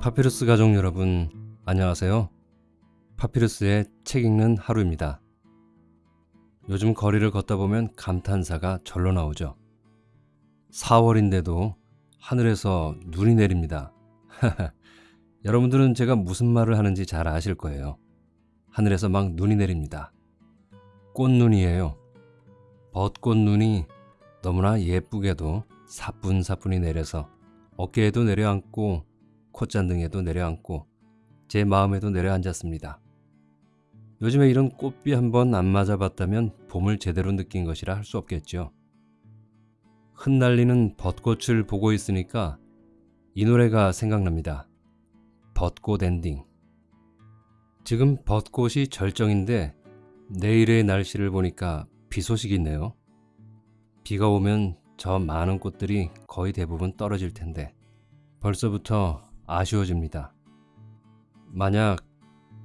파피루스 가족 여러분, 안녕하세요. 파피루스의 책 읽는 하루입니다. 요즘 거리를 걷다 보면 감탄사가 절로 나오죠. 4월인데도 하늘에서 눈이 내립니다. 여러분들은 제가 무슨 말을 하는지 잘 아실 거예요. 하늘에서 막 눈이 내립니다. 꽃눈이에요. 벚꽃눈이 너무나 예쁘게도 사뿐사뿐히 내려서 어깨에도 내려앉고 콧잔등에도 내려앉고 제 마음에도 내려앉았습니다. 요즘에 이런 꽃비 한번 안 맞아봤다면 봄을 제대로 느낀 것이라 할 수 없겠죠. 흩날리는 벚꽃을 보고 있으니까 이 노래가 생각납니다. 벚꽃 엔딩. 지금 벚꽃이 절정인데 내일의 날씨를 보니까 비 소식이 있네요. 비가 오면 저 많은 꽃들이 거의 대부분 떨어질 텐데 벌써부터 아쉬워집니다. 만약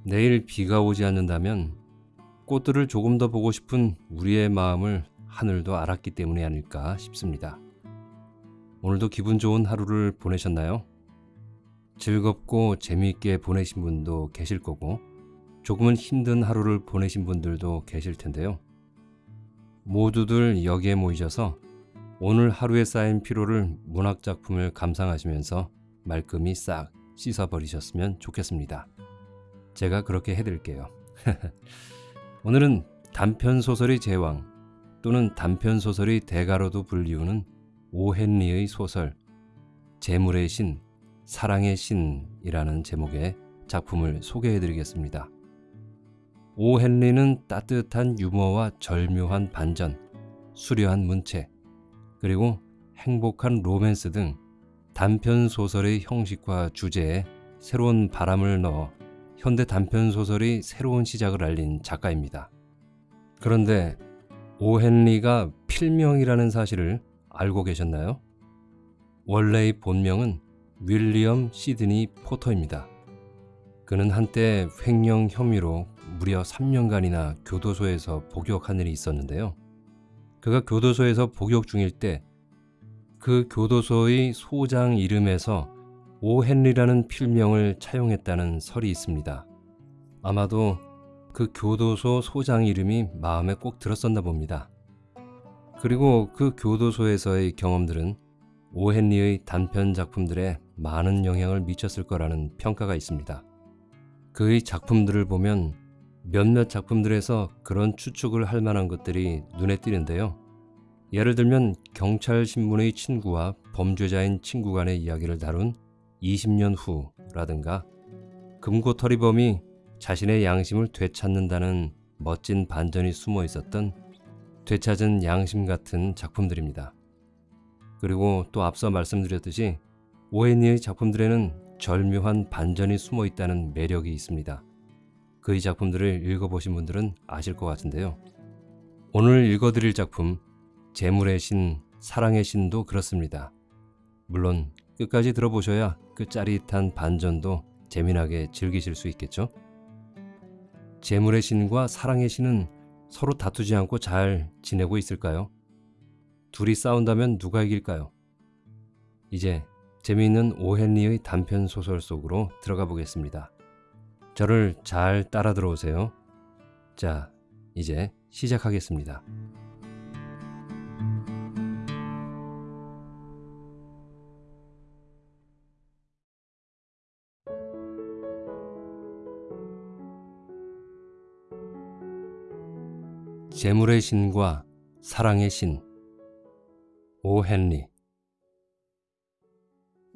내일 비가 오지 않는다면 꽃들을 조금 더 보고 싶은 우리의 마음을 하늘도 알았기 때문이 아닐까 싶습니다. 오늘도 기분 좋은 하루를 보내셨나요? 즐겁고 재미있게 보내신 분도 계실 거고 조금은 힘든 하루를 보내신 분들도 계실 텐데요. 모두들 여기에 모이셔서 오늘 하루에 쌓인 피로를 문학 작품을 감상하시면서 말끔히 싹 씻어버리셨으면 좋겠습니다. 제가 그렇게 해드릴게요. 오늘은 단편소설의 제왕 또는 단편소설의 대가로도 불리우는 오헨리의 소설 재물의 신, 사랑의 신이라는 제목의 작품을 소개해드리겠습니다. 오헨리는 따뜻한 유머와 절묘한 반전, 수려한 문체, 그리고 행복한 로맨스 등 단편 소설의 형식과 주제에 새로운 바람을 넣어 현대 단편 소설의 새로운 시작을 알린 작가입니다. 그런데 오헨리가 필명이라는 사실을 알고 계셨나요? 원래의 본명은 윌리엄 시드니 포터입니다. 그는 한때 횡령 혐의로 무려 3년간이나 교도소에서 복역한 일이 있었는데요. 그가 교도소에서 복역 중일 때 그 교도소의 소장 이름에서 오헨리라는 필명을 차용했다는 설이 있습니다. 아마도 그 교도소 소장 이름이 마음에 꼭 들었었나 봅니다. 그리고 그 교도소에서의 경험들은 오헨리의 단편 작품들에 많은 영향을 미쳤을 거라는 평가가 있습니다. 그의 작품들을 보면 몇몇 작품들에서 그런 추측을 할 만한 것들이 눈에 띄는데요. 예를 들면 경찰 신문의 친구와 범죄자인 친구 간의 이야기를 다룬 20년 후라든가 금고털이범이 자신의 양심을 되찾는다는 멋진 반전이 숨어 있었던 되찾은 양심 같은 작품들입니다. 그리고 또 앞서 말씀드렸듯이 오해니의 작품들에는 절묘한 반전이 숨어 있다는 매력이 있습니다. 그의 작품들을 읽어보신 분들은 아실 것 같은데요. 오늘 읽어드릴 작품 재물의 신, 사랑의 신도 그렇습니다. 물론 끝까지 들어보셔야 그 짜릿한 반전도 재미나게 즐기실 수 있겠죠? 재물의 신과 사랑의 신은 서로 다투지 않고 잘 지내고 있을까요? 둘이 싸운다면 누가 이길까요? 이제 재미있는 오헨리의 단편 소설 속으로 들어가 보겠습니다. 저를 잘 따라 들어오세요. 자, 이제 시작하겠습니다. 재물의 신과 사랑의 신 오 헨리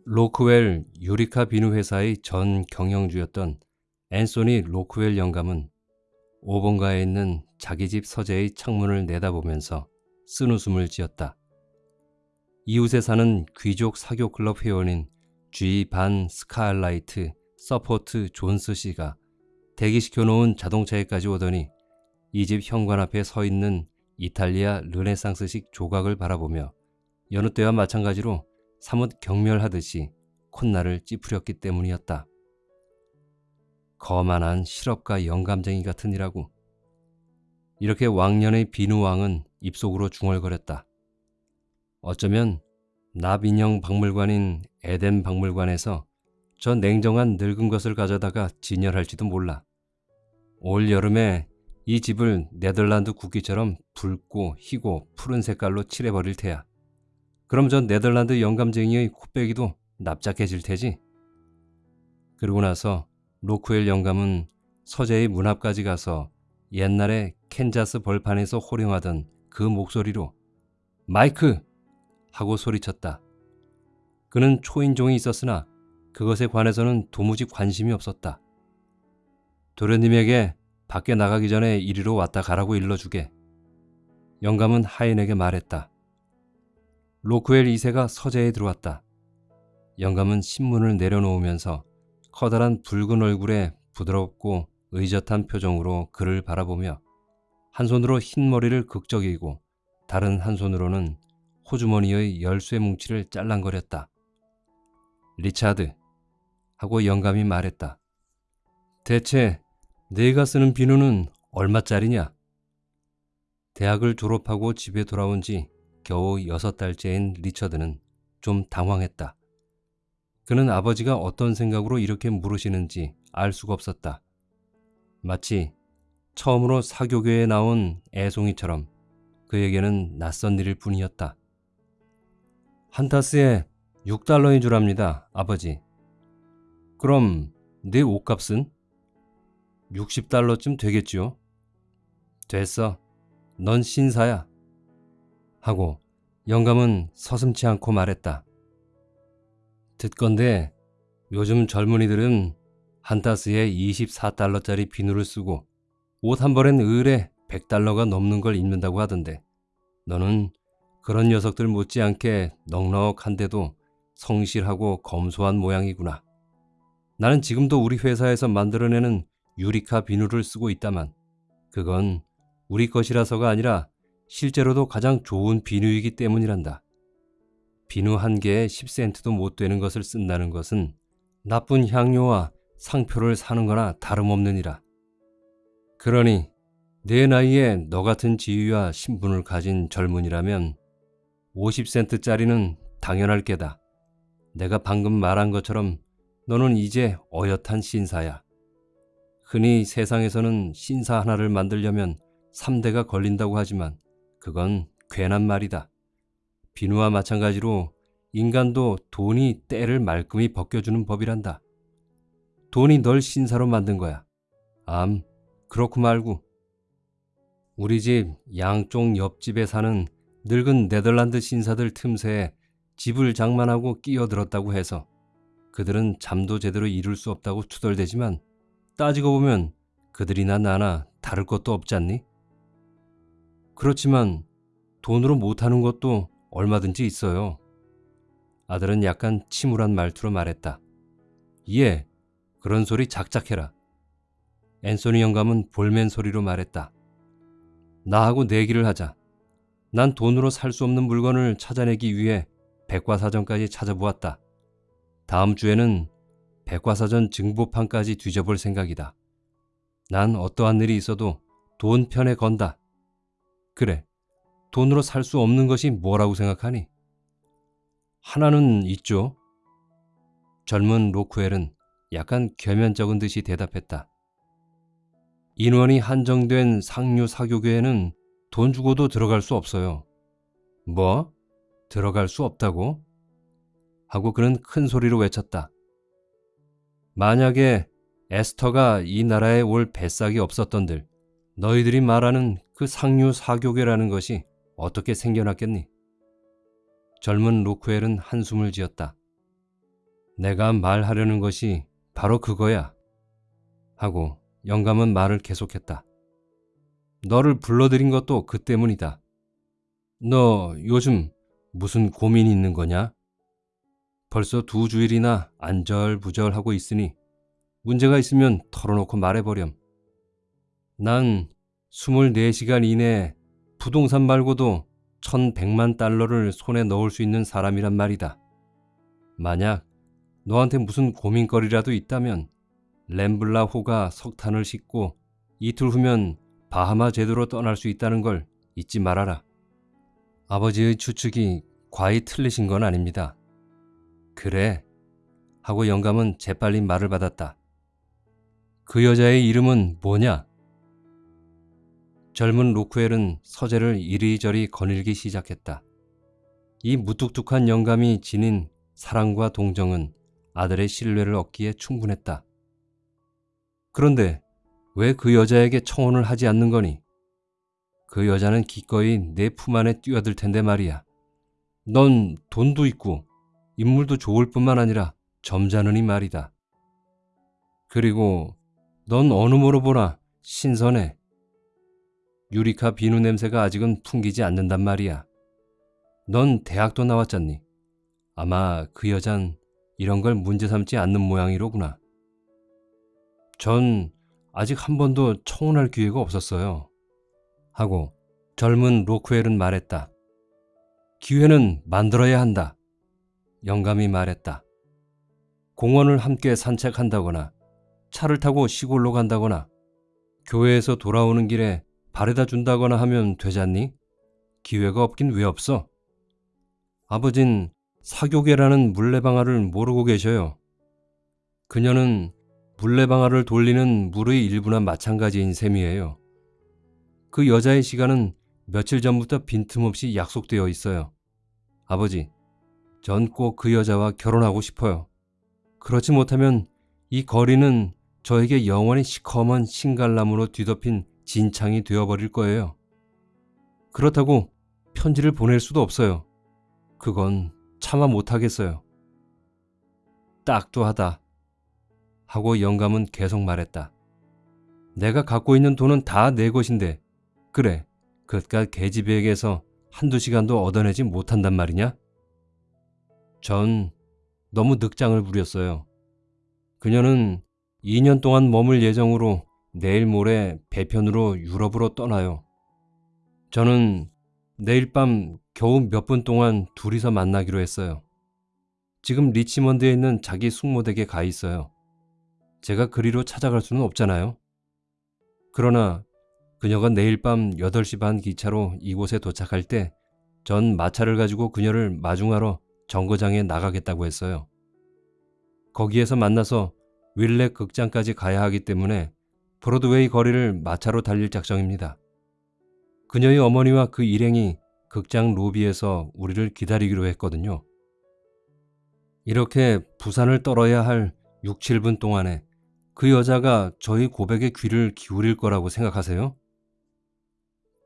로크웰 유리카 비누 회사의 전 경영주였던 앤소니 로크웰 영감은 5번가에 있는 자기 집 서재의 창문을 내다보면서 쓴웃음을 지었다. 이웃에 사는 귀족 사교 클럽 회원인 G 반 스카일라이트 서포크 존스 씨가 대기시켜 놓은 자동차에까지 오더니 이 집 현관 앞에 서 있는 이탈리아 르네상스식 조각을 바라보며 여느 때와 마찬가지로 사뭇 경멸하듯이 콧날을 찌푸렸기 때문이었다. 거만한 실업가 영감쟁이 같으니라고. 이렇게 왕년의 비누왕은 입속으로 중얼거렸다. 어쩌면 나빈형 박물관인 에덴 박물관에서 저 냉정한 늙은 것을 가져다가 진열할지도 몰라. 올 여름에 이 집을 네덜란드 국기처럼 붉고 희고 푸른 색깔로 칠해버릴 테야. 그럼 저 네덜란드 영감쟁이의 코빼기도 납작해질 테지. 그러고 나서 로크웰 영감은 서재의 문 앞까지 가서 옛날에 캔자스 벌판에서 호령하던 그 목소리로 마이크! 하고 소리쳤다. 그는 초인종이 있었으나 그것에 관해서는 도무지 관심이 없었다. 도련님에게 밖에 나가기 전에 이리로 왔다 가라고 일러주게. 영감은 하인에게 말했다. 로크웰 2세가 서재에 들어왔다. 영감은 신문을 내려놓으면서 커다란 붉은 얼굴에 부드럽고 의젓한 표정으로 그를 바라보며 한 손으로 흰 머리를 극적이고 다른 한 손으로는 호주머니의 열쇠 뭉치를 짤랑거렸다. 리차드 하고 영감이 말했다. 대체 내가 쓰는 비누는 얼마짜리냐? 대학을 졸업하고 집에 돌아온 지 겨우 여섯 달째인 리처드는 좀 당황했다. 그는 아버지가 어떤 생각으로 이렇게 물으시는지 알 수가 없었다. 마치 처음으로 사교교에 나온 애송이처럼 그에게는 낯선 일일 뿐이었다. 한 타스에 6달러인 줄 압니다, 아버지. 그럼 내 옷값은? 60달러쯤 되겠지요. 됐어. 넌 신사야. 하고 영감은 서슴치 않고 말했다. 듣건데 요즘 젊은이들은 한타스에 24달러짜리 비누를 쓰고 옷 한 벌엔 을에 100달러가 넘는 걸 입는다고 하던데 너는 그런 녀석들 못지않게 넉넉한데도 성실하고 검소한 모양이구나. 나는 지금도 우리 회사에서 만들어내는 유리카 비누를 쓰고 있다만 그건 우리 것이라서가 아니라 실제로도 가장 좋은 비누이기 때문이란다. 비누 한 개에 10센트도 못 되는 것을 쓴다는 것은 나쁜 향료와 상표를 사는 거나 다름없느니라. 그러니 내 나이에 너 같은 지위와 신분을 가진 젊은이라면 50센트짜리는 당연할 게다. 내가 방금 말한 것처럼 너는 이제 어엿한 신사야. 흔히 세상에서는 신사 하나를 만들려면 3대가 걸린다고 하지만 그건 괜한 말이다. 비누와 마찬가지로 인간도 돈이 때를 말끔히 벗겨주는 법이란다. 돈이 널 신사로 만든 거야. 암, 그렇고 말고. 우리 집 양쪽 옆집에 사는 늙은 네덜란드 신사들 틈새에 집을 장만하고 끼어들었다고 해서 그들은 잠도 제대로 이룰 수 없다고 투덜대지만 따지고 보면 그들이나 나나 다를 것도 없지 않니? 그렇지만 돈으로 못하는 것도 얼마든지 있어요. 아들은 약간 침울한 말투로 말했다. 예, 그런 소리 작작해라. 앤소니 영감은 볼멘 소리로 말했다. 나하고 내기를 하자. 난 돈으로 살 수 없는 물건을 찾아내기 위해 백과사전까지 찾아보았다. 다음 주에는 백과사전 증보판까지 뒤져볼 생각이다. 난 어떠한 일이 있어도 돈 편에 건다. 그래, 돈으로 살 수 없는 것이 뭐라고 생각하니? 하나는 있죠. 젊은 로크웰은 약간 겸연쩍은 듯이 대답했다. 인원이 한정된 상류 사교계에는 돈 주고도 들어갈 수 없어요. 뭐? 들어갈 수 없다고? 하고 그는 큰 소리로 외쳤다. 만약에 에스터가 이 나라에 올 뱃삭이 없었던들 너희들이 말하는 그 상류 사교계라는 것이 어떻게 생겨났겠니? 젊은 로크웰은 한숨을 지었다. 내가 말하려는 것이 바로 그거야. 하고 영감은 말을 계속했다. 너를 불러들인 것도 그 때문이다. 너 요즘 무슨 고민이 있는 거냐? 벌써 두 주일이나 안절부절하고 있으니 문제가 있으면 털어놓고 말해버렴. 난 24시간 이내에 부동산 말고도 1100만 달러를 손에 넣을 수 있는 사람이란 말이다. 만약 너한테 무슨 고민거리라도 있다면 램블라 호가 석탄을 싣고 이틀 후면 바하마 제도로 떠날 수 있다는 걸 잊지 말아라. 아버지의 추측이 과히 틀리신 건 아닙니다. 그래. 하고 영감은 재빨리 말을 받았다. 그 여자의 이름은 뭐냐? 젊은 로크웰은 서재를 이리저리 거닐기 시작했다. 이 무뚝뚝한 영감이 지닌 사랑과 동정은 아들의 신뢰를 얻기에 충분했다. 그런데 왜 그 여자에게 청혼을 하지 않는 거니? 그 여자는 기꺼이 내 품 안에 뛰어들 텐데 말이야. 넌 돈도 있고 인물도 좋을 뿐만 아니라 점잖으니 말이다. 그리고 넌 어느 모로 보나 신선해. 유리카 비누 냄새가 아직은 풍기지 않는단 말이야. 넌 대학도 나왔잖니. 아마 그 여잔 이런 걸 문제 삼지 않는 모양이로구나. 전 아직 한 번도 청혼할 기회가 없었어요. 하고 젊은 로크웰은 말했다. 기회는 만들어야 한다. 영감이 말했다. 공원을 함께 산책한다거나 차를 타고 시골로 간다거나 교회에서 돌아오는 길에 바래다 준다거나 하면 되잖니? 기회가 없긴 왜 없어? 아버진 사교계라는 물레방아를 모르고 계셔요. 그녀는 물레방아를 돌리는 물의 일부나 마찬가지인 셈이에요. 그 여자의 시간은 며칠 전부터 빈틈없이 약속되어 있어요. 아버지, 전 꼭 그 여자와 결혼하고 싶어요. 그렇지 못하면 이 거리는 저에게 영원히 시커먼 신갈나무로 뒤덮인 진창이 되어버릴 거예요. 그렇다고 편지를 보낼 수도 없어요. 그건 차마 못하겠어요. 딱도 하다. 하고 영감은 계속 말했다. 내가 갖고 있는 돈은 다 내 것인데, 그래, 그깟 계집애에게서 한두 시간도 얻어내지 못한단 말이냐? 전 너무 늑장을 부렸어요. 그녀는 2년 동안 머물 예정으로 내일 모레 배편으로 유럽으로 떠나요. 저는 내일 밤 겨우 몇 분 동안 둘이서 만나기로 했어요. 지금 리치먼드에 있는 자기 숙모댁에 가 있어요. 제가 그리로 찾아갈 수는 없잖아요. 그러나 그녀가 내일 밤 8시 반 기차로 이곳에 도착할 때 전 마차를 가지고 그녀를 마중하러 정거장에 나가겠다고 했어요. 거기에서 만나서 윌렛 극장까지 가야 하기 때문에 브로드웨이 거리를 마차로 달릴 작정입니다. 그녀의 어머니와 그 일행이 극장 로비에서 우리를 기다리기로 했거든요. 이렇게 부산을 떨어야 할 6, 7분 동안에 그 여자가 저희 고백에 귀를 기울일 거라고 생각하세요?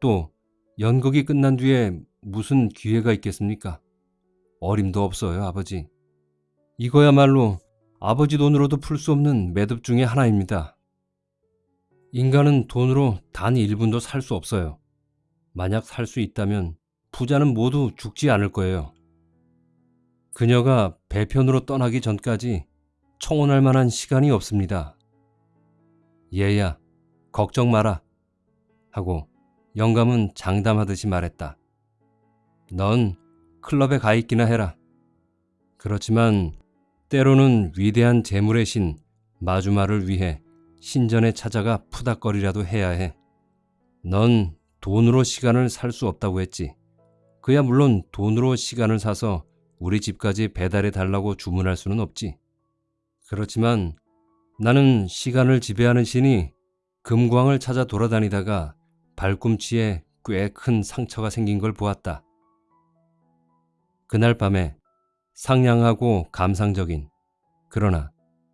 또 연극이 끝난 뒤에 무슨 기회가 있겠습니까? 어림도 없어요, 아버지. 이거야말로 아버지 돈으로도 풀 수 없는 매듭 중의 하나입니다. 인간은 돈으로 단 1분도 살 수 없어요. 만약 살 수 있다면 부자는 모두 죽지 않을 거예요. 그녀가 배편으로 떠나기 전까지 청혼할 만한 시간이 없습니다. 얘야, 걱정 마라. 하고 영감은 장담하듯이 말했다. 넌 클럽에 가 있기나 해라. 그렇지만 때로는 위대한 재물의 신 마주마를 위해 신전에 찾아가 푸닥거리라도 해야 해. 넌 돈으로 시간을 살 수 없다고 했지. 그야 물론 돈으로 시간을 사서 우리 집까지 배달해 달라고 주문할 수는 없지. 그렇지만 나는 시간을 지배하는 신이 금광을 찾아 돌아다니다가 발꿈치에 꽤 큰 상처가 생긴 걸 보았다. 그날 밤에 상냥하고 감상적인 그러나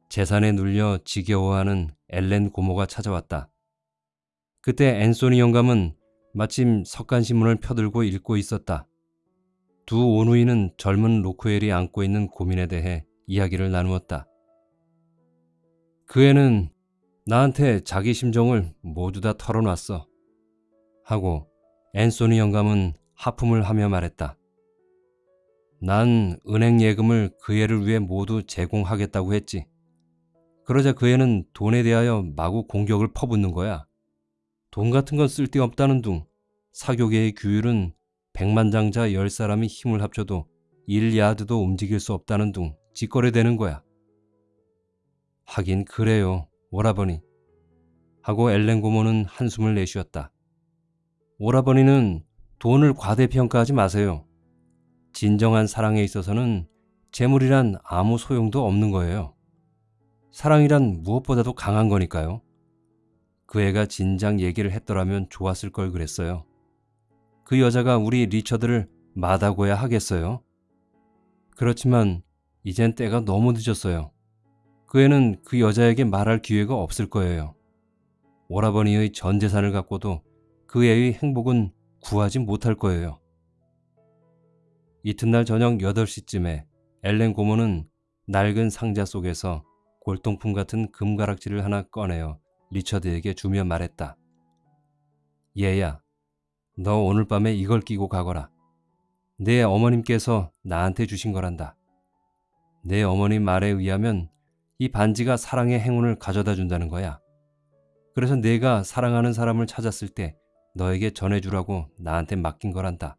재산에 눌려 지겨워하는 엘렌 고모가 찾아왔다. 그때 앤소니 영감은 마침 석간신문을 펴들고 읽고 있었다. 두 오누이는 젊은 로크웰이 안고 있는 고민에 대해 이야기를 나누었다. 그 애는 나한테 자기 심정을 모두 다 털어놨어. 하고 앤소니 영감은 하품을 하며 말했다. 난 은행 예금을 그 애를 위해 모두 제공하겠다고 했지. 그러자 그 애는 돈에 대하여 마구 공격을 퍼붓는 거야. 돈 같은 건 쓸데없다는 둥. 사교계의 규율은 백만장자 열 사람이 힘을 합쳐도 1야드도 움직일 수 없다는 둥 짓거래되는 거야. 하긴 그래요, 오라버니. 하고 엘렌 고모는 한숨을 내쉬었다. 오라버니는 돈을 과대평가하지 마세요. 진정한 사랑에 있어서는 재물이란 아무 소용도 없는 거예요. 사랑이란 무엇보다도 강한 거니까요. 그 애가 진작 얘기를 했더라면 좋았을 걸 그랬어요. 그 여자가 우리 리처드를 마다고야 하겠어요. 그렇지만 이젠 때가 너무 늦었어요. 그 애는 그 여자에게 말할 기회가 없을 거예요. 오라버니의 전 재산을 갖고도 그 애의 행복은 구하지 못할 거예요. 이튿날 저녁 8시쯤에 엘렌 고모는 낡은 상자 속에서 골동품 같은 금가락지를 하나 꺼내어 리처드에게 주며 말했다. 얘야, 너 오늘 밤에 이걸 끼고 가거라. 내 어머님께서 나한테 주신 거란다. 내 어머님 말에 의하면 이 반지가 사랑의 행운을 가져다 준다는 거야. 그래서 내가 사랑하는 사람을 찾았을 때 너에게 전해주라고 나한테 맡긴 거란다.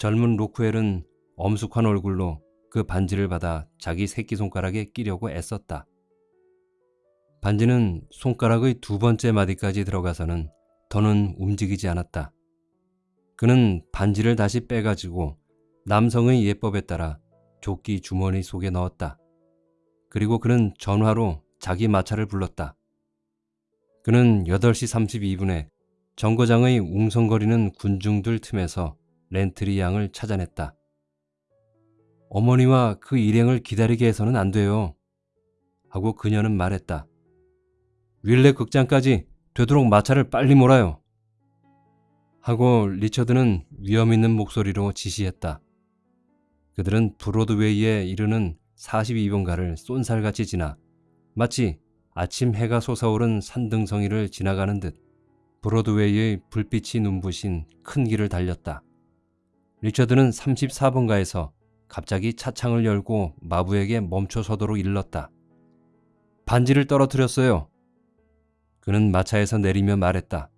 젊은 로크웰은 엄숙한 얼굴로 그 반지를 받아 자기 새끼손가락에 끼려고 애썼다. 반지는 손가락의 두 번째 마디까지 들어가서는 더는 움직이지 않았다. 그는 반지를 다시 빼가지고 남성의 예법에 따라 조끼 주머니 속에 넣었다. 그리고 그는 전화로 자기 마차를 불렀다. 그는 8시 32분에 정거장의 웅성거리는 군중들 틈에서 렌트리 양을 찾아냈다. 어머니와 그 일행을 기다리게 해서는 안 돼요. 하고 그녀는 말했다. 윌레 극장까지 되도록 마차를 빨리 몰아요. 하고 리처드는 위험 있는 목소리로 지시했다. 그들은 브로드웨이에 이르는 42번가를 쏜살같이 지나 마치 아침 해가 솟아오른 산등성이를 지나가는 듯 브로드웨이의 불빛이 눈부신 큰 길을 달렸다. 리처드는 34번가에서 갑자기 차창을 열고 마부에게 멈춰 서도록 일렀다. 반지를 떨어뜨렸어요. 그는 마차에서 내리며 말했다.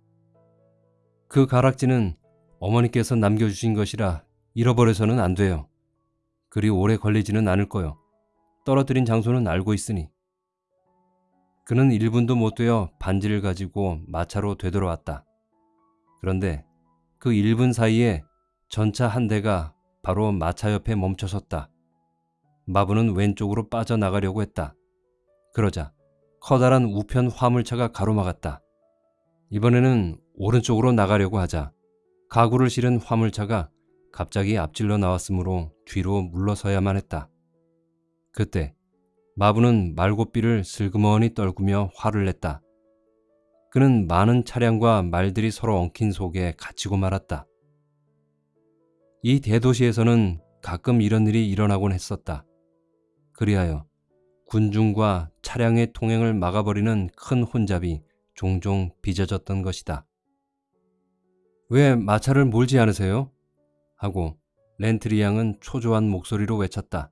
그 가락지는 어머니께서 남겨주신 것이라 잃어버려서는 안 돼요. 그리 오래 걸리지는 않을 거요. 떨어뜨린 장소는 알고 있으니. 그는 1분도 못 되어 반지를 가지고 마차로 되돌아왔다. 그런데 그 1분 사이에 전차 한 대가 바로 마차 옆에 멈춰섰다. 마부는 왼쪽으로 빠져나가려고 했다. 그러자 커다란 우편 화물차가 가로막았다. 이번에는 오른쪽으로 나가려고 하자 가구를 실은 화물차가 갑자기 앞질러 나왔으므로 뒤로 물러서야만 했다. 그때 마부는 말고삐를 슬그머니 떨구며 화를 냈다. 그는 많은 차량과 말들이 서로 엉킨 속에 갇히고 말았다. 이 대도시에서는 가끔 이런 일이 일어나곤 했었다. 그리하여 군중과 차량의 통행을 막아버리는 큰 혼잡이 종종 빚어졌던 것이다. 왜 마차를 몰지 않으세요? 하고 렌트리 양은 초조한 목소리로 외쳤다.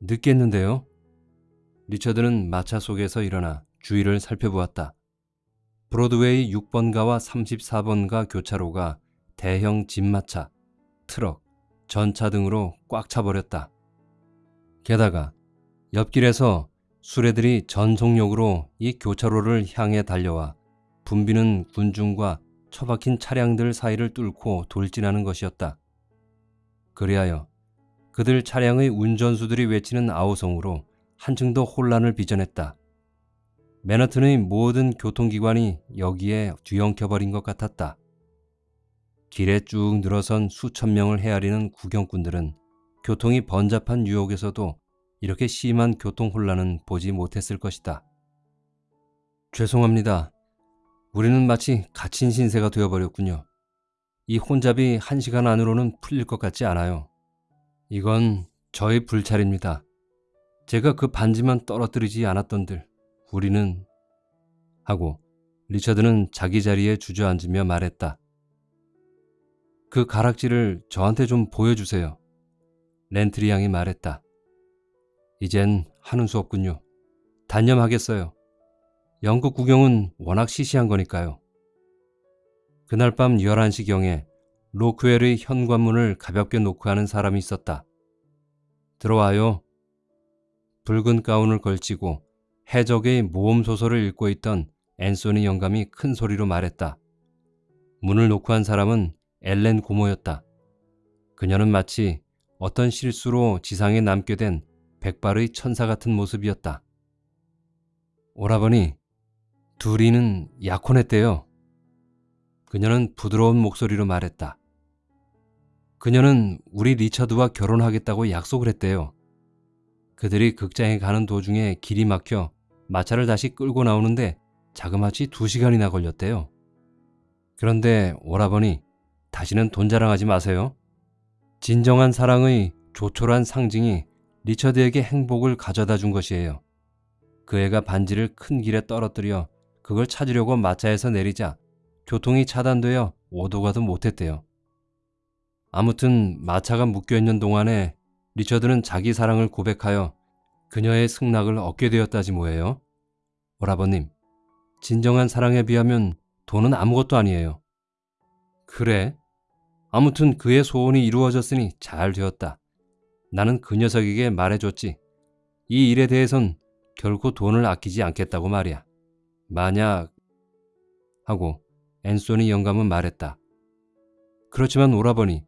늦겠는데요? 리처드는 마차 속에서 일어나 주위를 살펴보았다. 브로드웨이 6번가와 34번가 교차로가 대형 집마차, 트럭, 전차 등으로 꽉 차버렸다. 게다가 옆길에서 수레들이 전속력으로 이 교차로를 향해 달려와 붐비는 군중과 처박힌 차량들 사이를 뚫고 돌진하는 것이었다. 그리하여 그들 차량의 운전수들이 외치는 아우성으로 한층 더 혼란을 빚어냈다. 맨하튼의 모든 교통기관이 여기에 뒤엉켜버린 것 같았다. 길에 쭉 늘어선 수천 명을 헤아리는 구경꾼들은 교통이 번잡한 뉴욕에서도 이렇게 심한 교통 혼란은 보지 못했을 것이다. 죄송합니다. 우리는 마치 갇힌 신세가 되어버렸군요. 이 혼잡이 한 시간 안으로는 풀릴 것 같지 않아요. 이건 저의 불찰입니다. 제가 그 반지만 떨어뜨리지 않았던들 우리는 하고 리처드는 자기 자리에 주저앉으며 말했다. 그 가락지를 저한테 좀 보여주세요. 렌트리 양이 말했다. 이젠 하는 수 없군요. 단념하겠어요. 영국 구경은 워낙 시시한 거니까요. 그날 밤 11시경에 로크웰의 현관문을 가볍게 노크하는 사람이 있었다. 들어와요. 붉은 가운을 걸치고 해적의 모험 소설을 읽고 있던 앤소니 영감이 큰 소리로 말했다. 문을 노크한 사람은 엘렌 고모였다. 그녀는 마치 어떤 실수로 지상에 남게 된 백발의 천사 같은 모습이었다. 오라버니, 둘이는 약혼했대요. 그녀는 부드러운 목소리로 말했다. 그녀는 우리 리처드와 결혼하겠다고 약속을 했대요. 그들이 극장에 가는 도중에 길이 막혀 마차를 다시 끌고 나오는데 자그마치 두 시간이나 걸렸대요. 그런데 오라버니, 다시는 돈 자랑하지 마세요. 진정한 사랑의 조촐한 상징이 리처드에게 행복을 가져다 준 것이에요. 그 애가 반지를 큰 길에 떨어뜨려 그걸 찾으려고 마차에서 내리자 교통이 차단되어 오도 가도 못했대요. 아무튼 마차가 묶여있는 동안에 리처드는 자기 사랑을 고백하여 그녀의 승낙을 얻게 되었다지 뭐예요. 오라버님, 진정한 사랑에 비하면 돈은 아무것도 아니에요. 그래? 아무튼 그의 소원이 이루어졌으니 잘 되었다. 나는 그 녀석에게 말해줬지. 이 일에 대해선 결코 돈을 아끼지 않겠다고 말이야. 만약 하고 앤소니 영감은 말했다. 그렇지만 오라버니,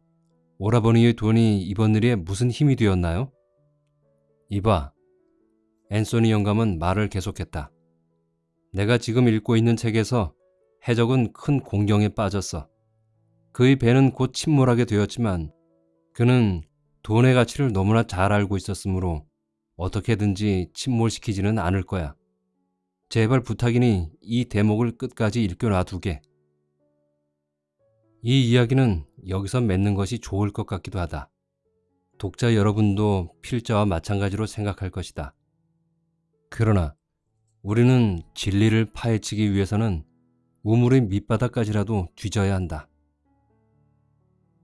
오라버니의 돈이 이번 일에 무슨 힘이 되었나요? 이봐, 앤소니 영감은 말을 계속했다. 내가 지금 읽고 있는 책에서 해적은 큰 공경에 빠졌어. 그의 배는 곧 침몰하게 되었지만 그는 돈의 가치를 너무나 잘 알고 있었으므로 어떻게든지 침몰시키지는 않을 거야. 제발 부탁이니 이 대목을 끝까지 읽겨 놔두게. 이 이야기는 여기서 맺는 것이 좋을 것 같기도 하다. 독자 여러분도 필자와 마찬가지로 생각할 것이다. 그러나 우리는 진리를 파헤치기 위해서는 우물의 밑바닥까지라도 뒤져야 한다.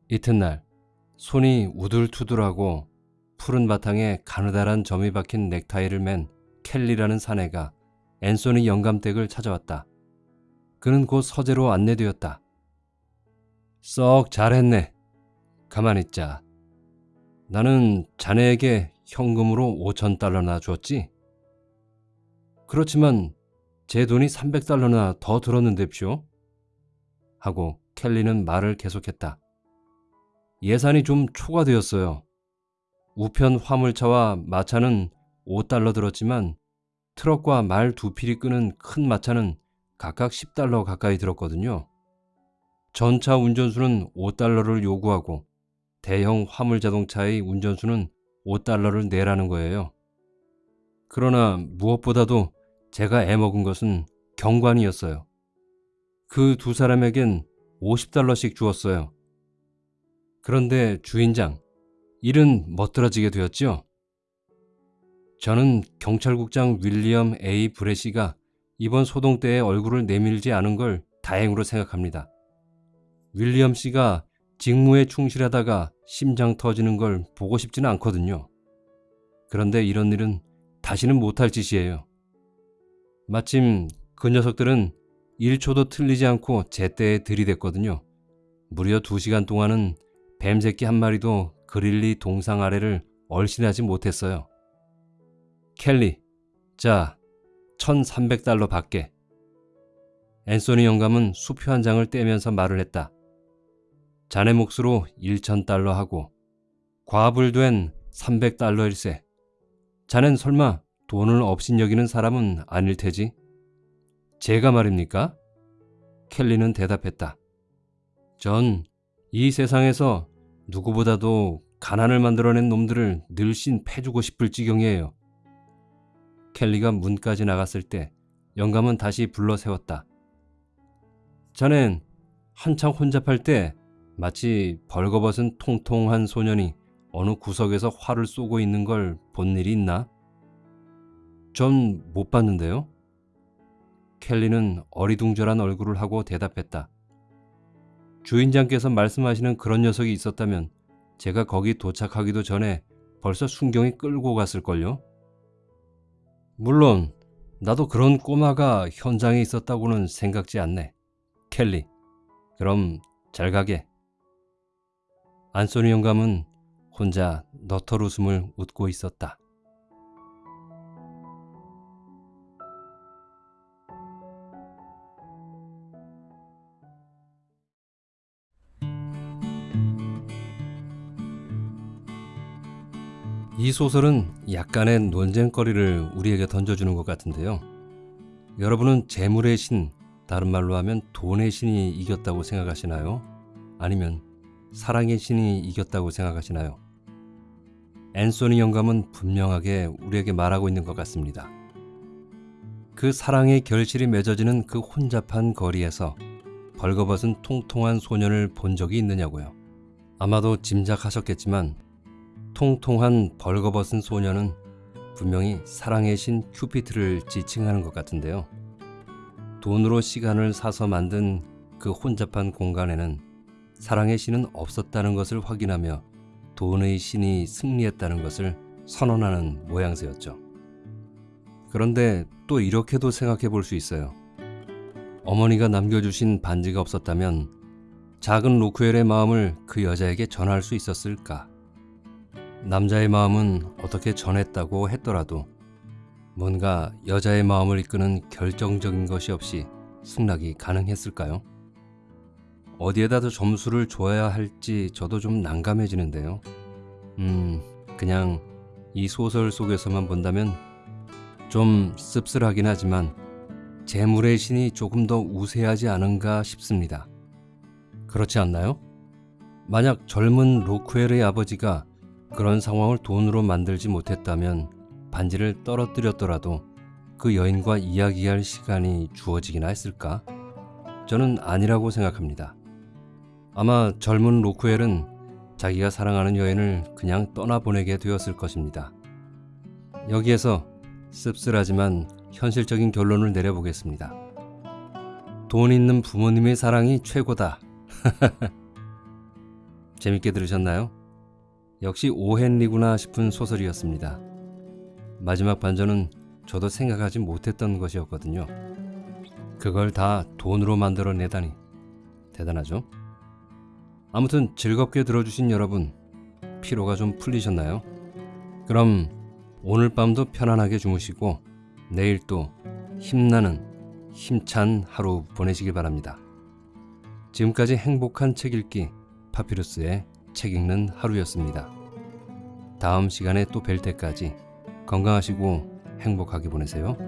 이튿날 손이 우둘투둘하고 푸른 바탕에 가느다란 점이 박힌 넥타이를 맨 켈리라는 사내가 앤소니 영감댁을 찾아왔다. 그는 곧 서재로 안내되었다. 썩 잘했네. 가만히 있자. 나는 자네에게 현금으로 5천 달러나 줬지? 그렇지만 제 돈이 300달러나 더 들었는데쇼? 하고 켈리는 말을 계속했다. 예산이 좀 초과되었어요. 우편 화물차와 마차는 5달러 들었지만 트럭과 말 두 필이 끄는 큰 마차는 각각 10달러 가까이 들었거든요. 전차 운전수는 5달러를 요구하고 대형 화물 자동차의 운전수는 5달러를 내라는 거예요. 그러나 무엇보다도 제가 애먹은 것은 경관이었어요. 그 두 사람에겐 50달러씩 주었어요. 그런데 주인장, 일은 멋들어지게 되었죠? 저는 경찰국장 윌리엄 A. 브레시가 이번 소동 때에 얼굴을 내밀지 않은 걸 다행으로 생각합니다. 윌리엄 씨가 직무에 충실하다가 심장 터지는 걸 보고 싶지는 않거든요. 그런데 이런 일은 다시는 못할 짓이에요. 마침 그 녀석들은 1초도 틀리지 않고 제때에 들이댔거든요. 무려 2시간 동안은 뱀새끼 한 마리도 그릴리 동상 아래를 얼씬하지 못했어요. 켈리, 자, 1300달러 받게. 앤소니 영감은 수표 한 장을 떼면서 말을 했다. 자네 몫으로 1000달러 하고 과불 된 300달러일세. 자넨 설마 돈을 없인 여기는 사람은 아닐 테지? 제가 말입니까? 켈리는 대답했다. 전 이 세상에서 누구보다도 가난을 만들어낸 놈들을 늘씬 패주고 싶을 지경이에요. 켈리가 문까지 나갔을 때 영감은 다시 불러 세웠다. 자넨 한창 혼잡할 때 마치 벌거벗은 통통한 소년이 어느 구석에서 활을 쏘고 있는 걸 본 일이 있나? 전 못 봤는데요. 켈리는 어리둥절한 얼굴을 하고 대답했다. 주인장께서 말씀하시는 그런 녀석이 있었다면 제가 거기 도착하기도 전에 벌써 순경이 끌고 갔을걸요? 물론 나도 그런 꼬마가 현장에 있었다고는 생각지 않네. 켈리, 그럼 잘 가게. 안소니 영감은 혼자 너털 웃음을 웃고 있었다. 이 소설은 약간의 논쟁거리를 우리에게 던져주는 것 같은데요. 여러분은 재물의 신, 다른 말로 하면 돈의 신이 이겼다고 생각하시나요? 아니면 사랑의 신이 이겼다고 생각하시나요? 앤소니 영감은 분명하게 우리에게 말하고 있는 것 같습니다. 그 사랑의 결실이 맺어지는 그 혼잡한 거리에서 벌거벗은 통통한 소년을 본 적이 있느냐고요. 아마도 짐작하셨겠지만 통통한 벌거벗은 소년은 분명히 사랑의 신 큐피트를 지칭하는 것 같은데요. 돈으로 시간을 사서 만든 그 혼잡한 공간에는 사랑의 신은 없었다는 것을 확인하며 돈의 신이 승리했다는 것을 선언하는 모양새였죠. 그런데 또 이렇게도 생각해 볼 수 있어요. 어머니가 남겨주신 반지가 없었다면 작은 로크웰의 마음을 그 여자에게 전할 수 있었을까? 남자의 마음은 어떻게 전했다고 했더라도 뭔가 여자의 마음을 이끄는 결정적인 것이 없이 승낙이 가능했을까요? 어디에다 더 점수를 줘야 할지 저도 좀 난감해지는데요. 음, 그냥 이 소설 속에서만 본다면 좀 씁쓸하긴 하지만 재물의 신이 조금 더 우세하지 않은가 싶습니다. 그렇지 않나요? 만약 젊은 로크웰의 아버지가 그런 상황을 돈으로 만들지 못했다면 반지를 떨어뜨렸더라도 그 여인과 이야기할 시간이 주어지기나 했을까? 저는 아니라고 생각합니다. 아마 젊은 로크웰은 자기가 사랑하는 여인을 그냥 떠나보내게 되었을 것입니다. 여기에서 씁쓸하지만 현실적인 결론을 내려보겠습니다. 돈 있는 부모님의 사랑이 최고다. 재밌게 들으셨나요? 역시 오헨리구나 싶은 소설이었습니다. 마지막 반전은 저도 생각하지 못했던 것이었거든요. 그걸 다 돈으로 만들어내다니 대단하죠? 아무튼 즐겁게 들어주신 여러분 피로가 좀 풀리셨나요? 그럼 오늘 밤도 편안하게 주무시고 내일 또 힘나는 힘찬 하루 보내시길 바랍니다. 지금까지 행복한 책 읽기 파피루스의 책 읽는 하루였습니다. 다음 시간에 또 뵐 때까지 건강하시고 행복하게 보내세요.